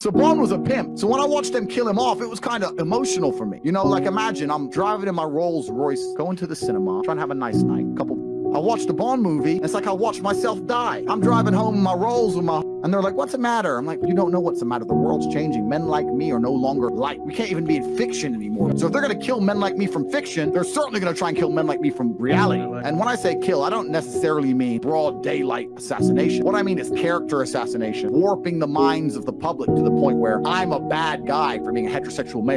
So Bond was a pimp. So when I watched them kill him off, it was kind of emotional for me. You know, like imagine I'm driving in my Rolls Royce, going to the cinema, trying to have a nice night. Couple I watched a Bond movie. It's like I watched myself die. I'm driving home in my Rolls with my, and they're like, "What's the matter?" I'm like, "You don't know what's the matter. The world's changing. Men like me are no longer like. We can't even be in fiction anymore. So if they're gonna kill men like me from fiction, they're certainly gonna try and kill men like me from reality. And when I say kill, I don't necessarily mean broad daylight assassination. What I mean is character assassination, warping the minds of the public to the point where I'm a bad guy for being a heterosexual male."